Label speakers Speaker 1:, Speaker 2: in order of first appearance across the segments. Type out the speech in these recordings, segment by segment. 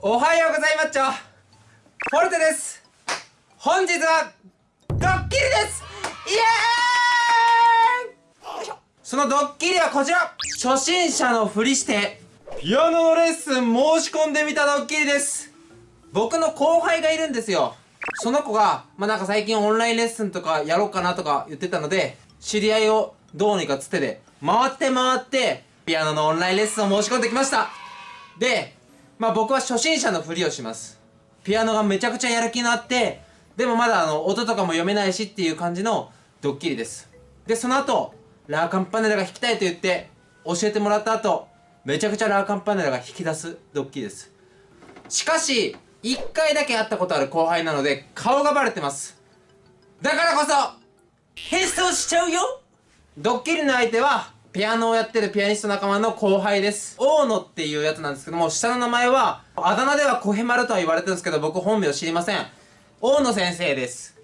Speaker 1: おはようございます。ちょフォルテです。本日はドッキリです。イエーイ。そのドッキリはこちら。初心者のふりしてピアノのレッスン申し込んでみたドッキリです。僕の後輩がいるんですよ。その子が、まあ、なんか最近オンラインレッスンとかやろうかなとか言ってたので知り合いをどうにかつてで回って回ってピアノのオンラインレッスンを申し込んできました。でまあ僕は初心者のふりをします。ピアノがめちゃくちゃやる気のあって、でもまだあの、音とかも読めないしっていう感じのドッキリです。で、その後、ラーカンパネラが弾きたいと言って、教えてもらった後、めちゃくちゃラーカンパネラが弾き出すドッキリです。しかし、一回だけ会ったことある後輩なので、顔がバレてます。だからこそ、変装しちゃうよドッキリの相手は、ピアノをやってるピアニスト仲間の後輩です。大野っていうやつなんですけども、下の名前は、あだ名ではコヘマルとは言われてるんですけど、僕本名知りません。大野先生です。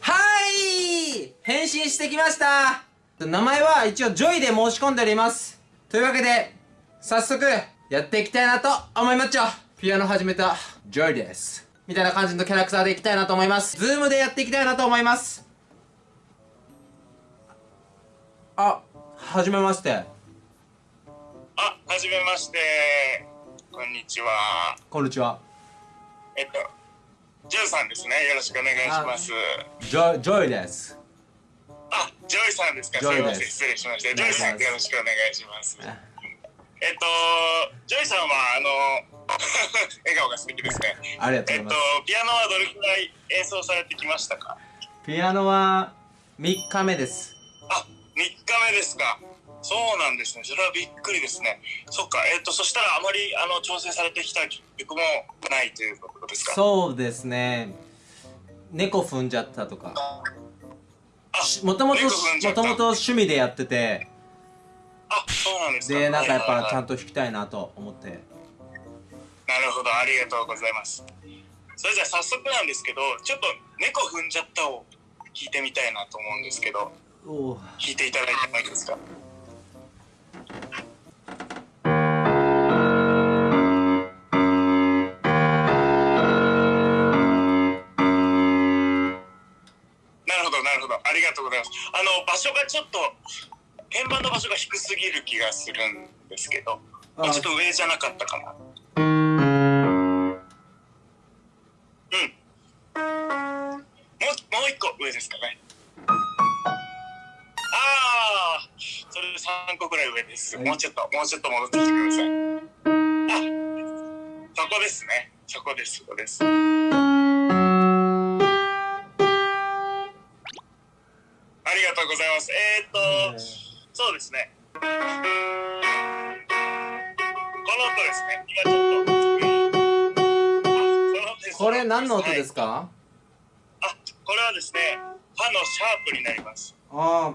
Speaker 1: はい変身してきました名前は一応ジョイで申し込んでおります。というわけで、早速、やっていきたいなと思いますよピアノ始めた、ジョイです。みたいな感じのキャラクターでいきたいなと思います。 Zoom でやっていきたいなと思います。あ、はじめまして。あ、
Speaker 2: はじめまして。こんにちは。
Speaker 1: こんにちは。
Speaker 2: えっと、ジョイさんですね。よろしくお願いします。
Speaker 1: ジョイ、ジョイです。
Speaker 2: あ、ジョイさんですか。すみません、失礼しました。ジョイさん、よろしくお願いします。えっと、ジョイさんは、あの、笑顔が素敵ですね。
Speaker 1: ありがとうございます。
Speaker 2: えっと、ピアノはどれくらい演奏されてきましたか？
Speaker 1: ピアノは3日目です。
Speaker 2: あ、3日目ですか。そうなんですね。それはびっくりですね。そっか。えっ、ー、と、そしたらあまり、あの、調整されてきた曲もないということですか
Speaker 1: そうですね。猫踏んじゃったとか。もともと、もともと趣味でやってて。
Speaker 2: あ、そうなんです
Speaker 1: か。で、なんかやっぱちゃんと弾きたいなと思って。な
Speaker 2: るほど。ありがとうございます。それじゃあ早速なんですけど、ちょっと猫踏んじゃったを聞いてみたいなと思うんですけど。弾いていただいてもいいですか？なるほどなるほど。ありがとうございます。あの場所がちょっと鍵盤の場所が低すぎる気がするんですけどちょっと上じゃなかったかな。うん。もうもう一個上ですかね上です、はい、もうちょっともうちょっと戻ってきてください。あそこですね。そこですそこです。ありがとうございます。えー、っと、そうですね。この音ですね。今ちょっと
Speaker 1: これ何の音ですか、はい、
Speaker 2: あこれはですね歯のシャープになります。
Speaker 1: ああ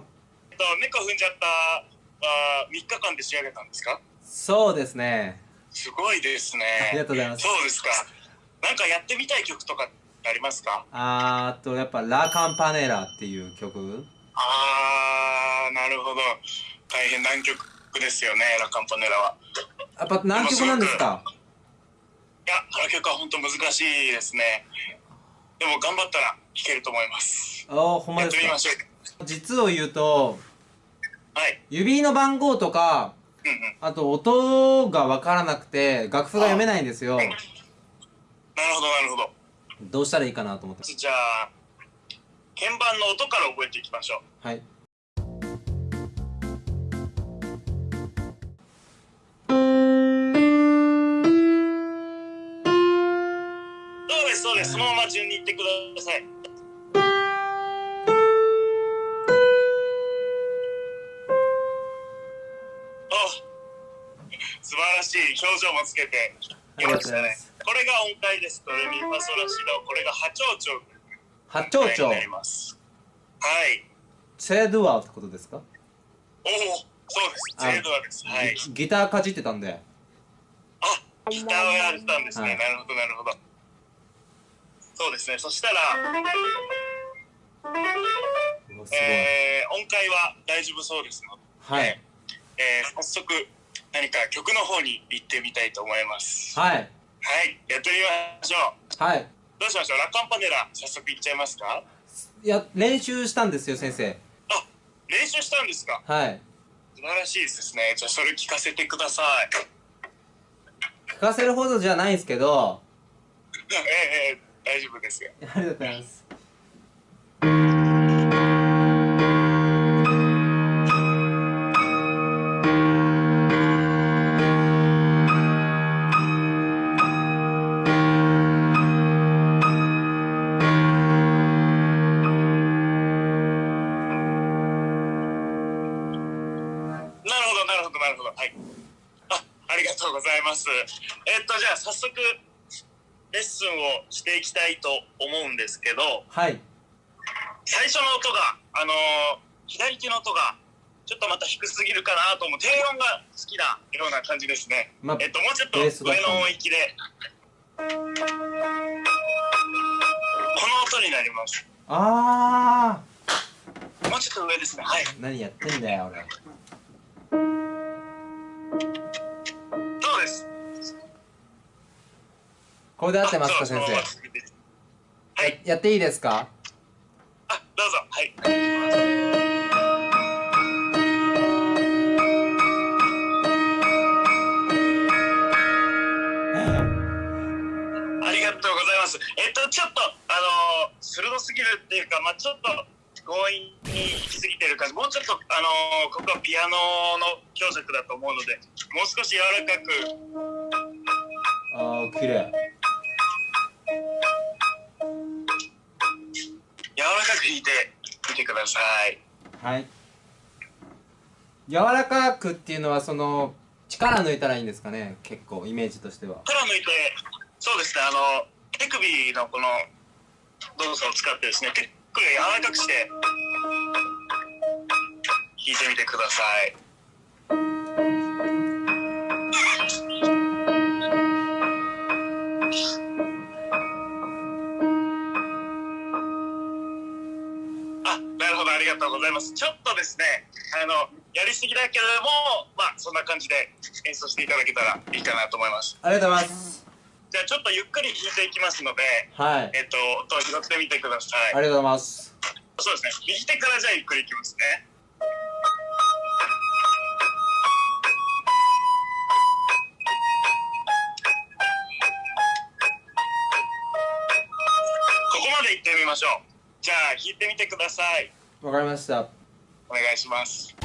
Speaker 2: と猫踏んじゃったあ3日間で仕上げたんですか？
Speaker 1: そうですね。
Speaker 2: すごいですね。
Speaker 1: ありがとうございます。
Speaker 2: そうですか。なんかやってみたい曲とかありますか？
Speaker 1: あーとやっぱ「ラ・カンパネラ」っていう曲。
Speaker 2: ああなるほど。大変難曲ですよねラ・カンパネラは。
Speaker 1: やっぱ何曲なんですか？
Speaker 2: いやあの曲は本当難しいですね。でも頑張ったら弾けると思います。
Speaker 1: ああほんまですか。やってみましょう。実を言うと
Speaker 2: はい、
Speaker 1: 指の番号とか、
Speaker 2: うんうん、
Speaker 1: あと音が分からなくて楽譜が読めないんですよ、なる
Speaker 2: ほどなるほど。
Speaker 1: どうしたらいいかなと思って。
Speaker 2: じゃあ鍵盤の音から覚えていきましょ
Speaker 1: う。はい。
Speaker 2: そうですそうです。そのまま順にいってくださいい表情もつけて
Speaker 1: きましたね
Speaker 2: これが音階です。ドレミファソラシドこれが波長長
Speaker 1: 波長長
Speaker 2: になります。はい。
Speaker 1: チェドゥアってことですか？おお
Speaker 2: そうです。チェドゥアです。はい。
Speaker 1: ギターかじってたんで。
Speaker 2: あギターをやってたんですね、はい、なるほどなるほど。そうですね。そしたらえー、音階は大丈夫そうですので、
Speaker 1: はい、
Speaker 2: えー、早速何か曲の方に行ってみたいと思います。
Speaker 1: はい。
Speaker 2: はい、やってみましょう。
Speaker 1: はい
Speaker 2: どうしましょう？ラカンパネラ、早速いっちゃいますか？
Speaker 1: いや練習したんですよ先生
Speaker 2: あ、練習したんですか？
Speaker 1: はい
Speaker 2: 素晴らしいですね。じゃあそれ聞かせてください。
Speaker 1: 聞かせるほどじゃないんですけど
Speaker 2: ええええ大丈夫ですよ。
Speaker 1: ありがとうございます
Speaker 2: なるほど。はい。あ、ありがとうございます。えっと、じゃあ早速、レッスンをしていきたいと思うんですけど、
Speaker 1: はい
Speaker 2: 最初の音が、あのー左手の音が、ちょっとまた低すぎるかなと思う。低音が好きなような感じですね。
Speaker 1: まあ
Speaker 2: えっと、もうちょっと上の音域で、この音になります。
Speaker 1: あ
Speaker 2: もうちょっと上ですね。はい。
Speaker 1: ー何やってんだよ俺
Speaker 2: そうです。
Speaker 1: これで合ってますか先生？
Speaker 2: はい。
Speaker 1: やっていいですか
Speaker 2: あ、どうぞ。はい。お願いしますありがとうございます。えっと、ちょっと、あのー鋭すぎるっていうか、まあちょっと強引に行き過ぎてる感じ。もうちょっと、あのーここはピアノの強弱だと思うので、もう少し柔らかく、
Speaker 1: ああ綺麗。
Speaker 2: 柔らかく弾いてみてください。
Speaker 1: はい。柔らかくっていうのはその力抜いたらいいんですかね？結構イメージとしては。
Speaker 2: 力抜いて、そうですね、あの、手首のこの動作を使ってですね、手首を柔らかくして、弾いてみてください。あ、なるほど、ありがとうございます。ちょっとですね、あの、やりすぎだけれども、まあ、そんな感じで演奏していただけたらいいかなと思います。
Speaker 1: ありがとうございます
Speaker 2: じゃあちょっとゆっくり弾いていきますので、
Speaker 1: はい
Speaker 2: えっと、音を拾ってみてください。
Speaker 1: ありがとうございます
Speaker 2: そうですね。右手からじゃあゆっくりいきますね。ここまで行ってみましょう。じゃあ弾いてみてください。
Speaker 1: わかりました
Speaker 2: お願いします。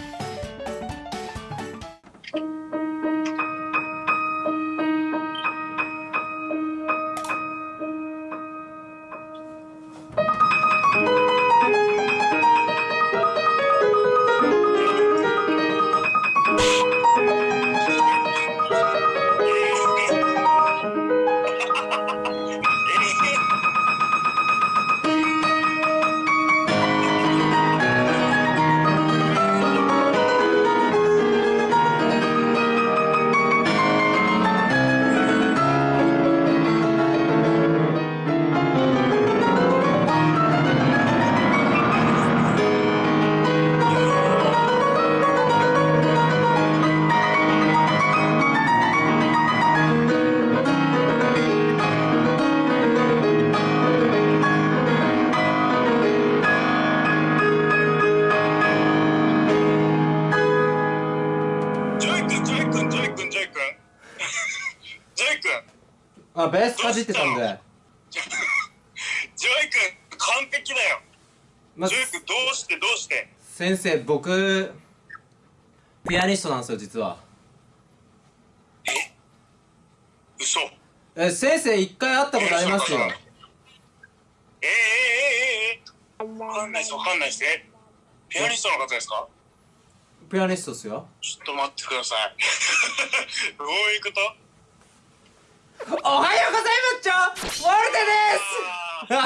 Speaker 1: あベースかじってたんで
Speaker 2: ジョイ君、完璧だよ。
Speaker 1: ま
Speaker 2: ジョイ君、どうして、どうして？
Speaker 1: 先生僕ピアニストなんですよ実は
Speaker 2: 嘘。
Speaker 1: え先生一回会ったことありますよ
Speaker 2: えー、えー、えー、えー、えー、わかんないです、わかんないです。え、ピアニストの方ですか？
Speaker 1: ピアニストっすよ
Speaker 2: ちょっと待ってください。どういうこと？
Speaker 1: おはようございますちょウォルテ
Speaker 2: うわ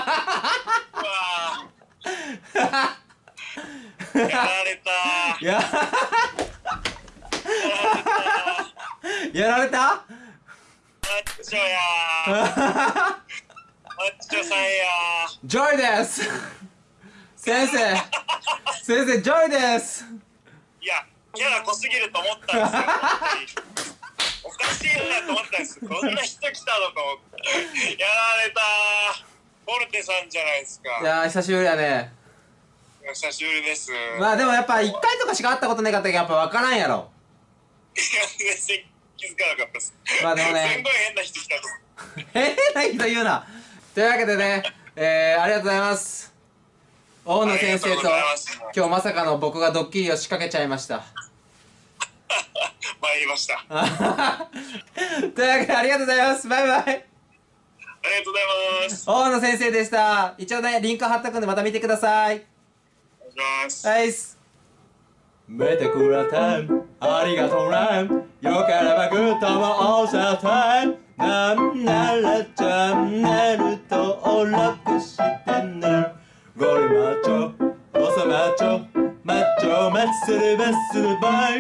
Speaker 2: ーやられた。
Speaker 1: ですややられた。
Speaker 2: マッチョやーマッチョさんや
Speaker 1: ジョイです。先生。先生ジョイです。
Speaker 2: ーいやキャラ濃すぎると思ったんですよ ししいなと思ったんです。こんな人来たのと思って。やられたフォルテさんじゃないですか。
Speaker 1: いやー久しぶりだね
Speaker 2: 久しぶりです。
Speaker 1: まあでもやっぱ1回とかしか会ったことなかったけどやっぱ分からんやろ
Speaker 2: いや全然気づかなかったです。
Speaker 1: まあでもね
Speaker 2: すんごい変な人来たと。
Speaker 1: 変な人言うなというわけでねえー、ありがとうございます大野先生と今日まさかの僕がドッキリを仕掛けちゃいました
Speaker 2: 参りました。あ
Speaker 1: というわけでありがとうございます。バイバイ。
Speaker 2: りがとうございます。
Speaker 1: 大野先生でした。一応ねリンク貼っとくんでまた見てください。
Speaker 2: お願いします。
Speaker 1: はいっす見てくれてありがとうね。よければグッドも押せてなんならチャンネル登録してね。ゴリマッチョオサマッチョマッチョマッスルマッスルバイ